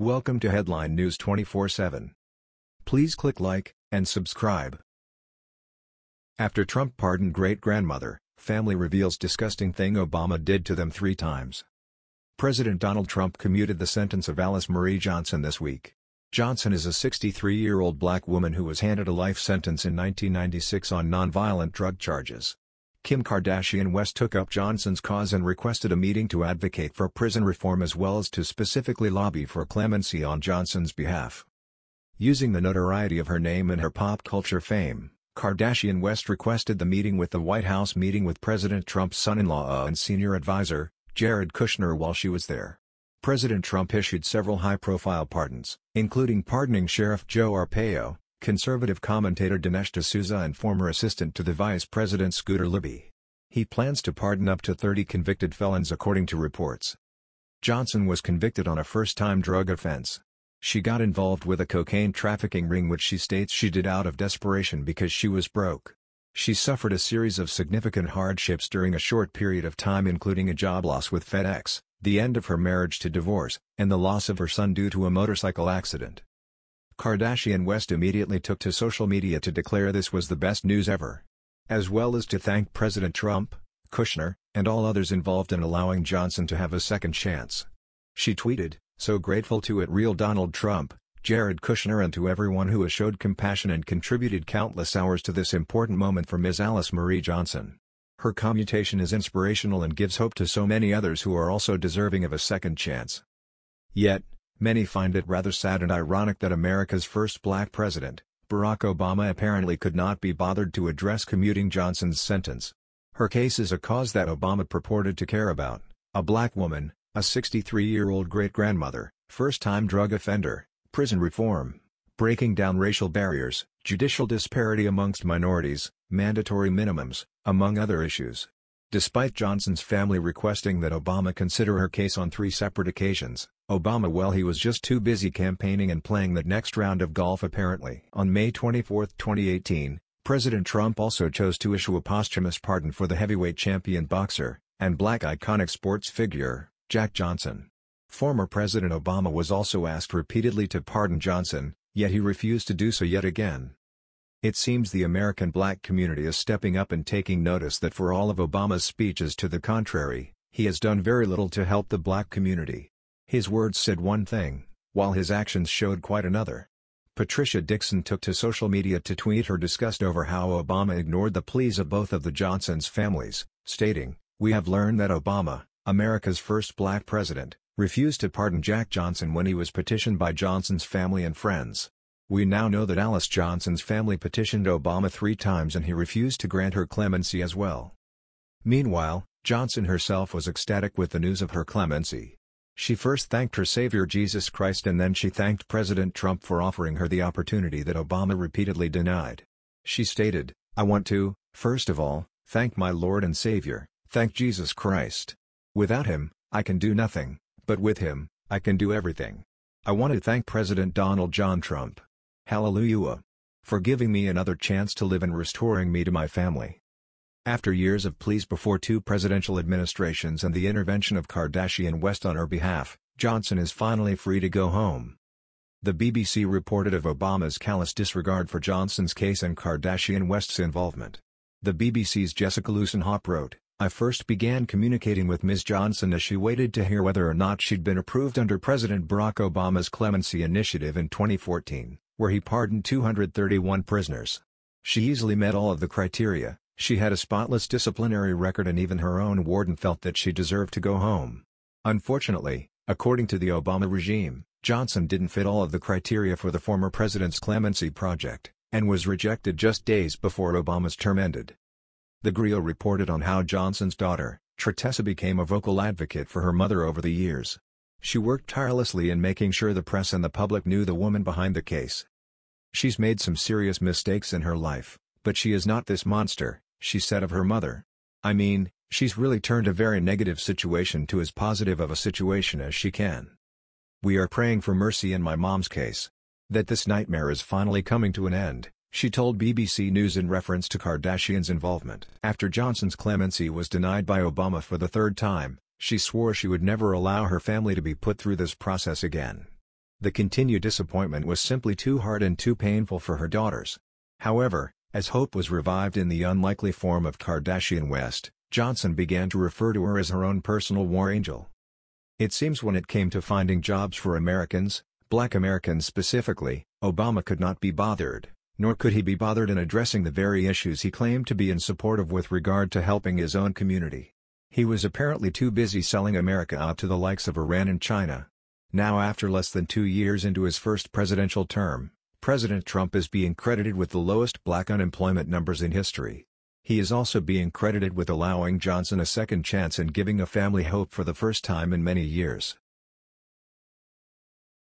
Welcome to Headline News 24/7. Please click like and subscribe. After Trump pardoned great-grandmother, family reveals disgusting thing Obama did to them three times. President Donald Trump commuted the sentence of Alice Marie Johnson this week. Johnson is a 63-year-old black woman who was handed a life sentence in 1996 on nonviolent drug charges. Kim Kardashian West took up Johnson's cause and requested a meeting to advocate for prison reform as well as to specifically lobby for clemency on Johnson's behalf. Using the notoriety of her name and her pop culture fame, Kardashian West requested the meeting with the White House meeting with President Trump's son-in-law and senior advisor, Jared Kushner while she was there. President Trump issued several high-profile pardons, including pardoning Sheriff Joe Arpaio, conservative commentator Dinesh D'Souza and former assistant to the vice president Scooter Libby. He plans to pardon up to 30 convicted felons according to reports. Johnson was convicted on a first-time drug offense. She got involved with a cocaine trafficking ring which she states she did out of desperation because she was broke. She suffered a series of significant hardships during a short period of time including a job loss with FedEx, the end of her marriage to divorce, and the loss of her son due to a motorcycle accident. Kardashian West immediately took to social media to declare this was the best news ever. As well as to thank President Trump, Kushner, and all others involved in allowing Johnson to have a second chance. She tweeted, so grateful to it real Donald Trump, Jared Kushner and to everyone who has showed compassion and contributed countless hours to this important moment for Ms. Alice Marie Johnson. Her commutation is inspirational and gives hope to so many others who are also deserving of a second chance. Yet, Many find it rather sad and ironic that America's first black president, Barack Obama apparently could not be bothered to address commuting Johnson's sentence. Her case is a cause that Obama purported to care about, a black woman, a 63-year-old great-grandmother, first-time drug offender, prison reform, breaking down racial barriers, judicial disparity amongst minorities, mandatory minimums, among other issues. Despite Johnson's family requesting that Obama consider her case on three separate occasions, Obama well he was just too busy campaigning and playing that next round of golf apparently. On May 24, 2018, President Trump also chose to issue a posthumous pardon for the heavyweight champion boxer, and black iconic sports figure, Jack Johnson. Former President Obama was also asked repeatedly to pardon Johnson, yet he refused to do so yet again. It seems the American black community is stepping up and taking notice that for all of Obama's speeches to the contrary, he has done very little to help the black community. His words said one thing, while his actions showed quite another. Patricia Dixon took to social media to tweet her disgust over how Obama ignored the pleas of both of the Johnsons' families, stating, We have learned that Obama, America's first black president, refused to pardon Jack Johnson when he was petitioned by Johnson's family and friends. We now know that Alice Johnson's family petitioned Obama three times and he refused to grant her clemency as well. Meanwhile, Johnson herself was ecstatic with the news of her clemency. She first thanked her Savior Jesus Christ and then she thanked President Trump for offering her the opportunity that Obama repeatedly denied. She stated, I want to, first of all, thank my Lord and Savior, thank Jesus Christ. Without him, I can do nothing, but with him, I can do everything. I want to thank President Donald John Trump. Hallelujah. For giving me another chance to live and restoring me to my family. After years of pleas before two presidential administrations and the intervention of Kardashian West on her behalf, Johnson is finally free to go home. The BBC reported of Obama's callous disregard for Johnson's case and Kardashian West's involvement. The BBC's Jessica Lussenhop wrote, I first began communicating with Ms. Johnson as she waited to hear whether or not she'd been approved under President Barack Obama's clemency initiative in 2014, where he pardoned 231 prisoners. She easily met all of the criteria, she had a spotless disciplinary record and even her own warden felt that she deserved to go home. Unfortunately, according to the Obama regime, Johnson didn't fit all of the criteria for the former president's clemency project, and was rejected just days before Obama's term ended. The Grio reported on how Johnson's daughter, Tretessa became a vocal advocate for her mother over the years. She worked tirelessly in making sure the press and the public knew the woman behind the case. She's made some serious mistakes in her life, but she is not this monster, she said of her mother. I mean, she's really turned a very negative situation to as positive of a situation as she can. We are praying for mercy in my mom's case. That this nightmare is finally coming to an end, she told BBC News in reference to Kardashian's involvement. After Johnson's clemency was denied by Obama for the third time, she swore she would never allow her family to be put through this process again. The continued disappointment was simply too hard and too painful for her daughters. However, as hope was revived in the unlikely form of Kardashian West, Johnson began to refer to her as her own personal war angel. It seems when it came to finding jobs for Americans, black Americans specifically, Obama could not be bothered, nor could he be bothered in addressing the very issues he claimed to be in support of with regard to helping his own community. He was apparently too busy selling America out to the likes of Iran and China. Now after less than two years into his first presidential term, President Trump is being credited with the lowest black unemployment numbers in history. He is also being credited with allowing Johnson a second chance and giving a family hope for the first time in many years.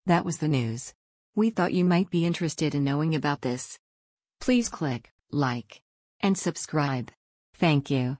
That was the news. We thought you might be interested in knowing about this. Please click like and subscribe. Thank you.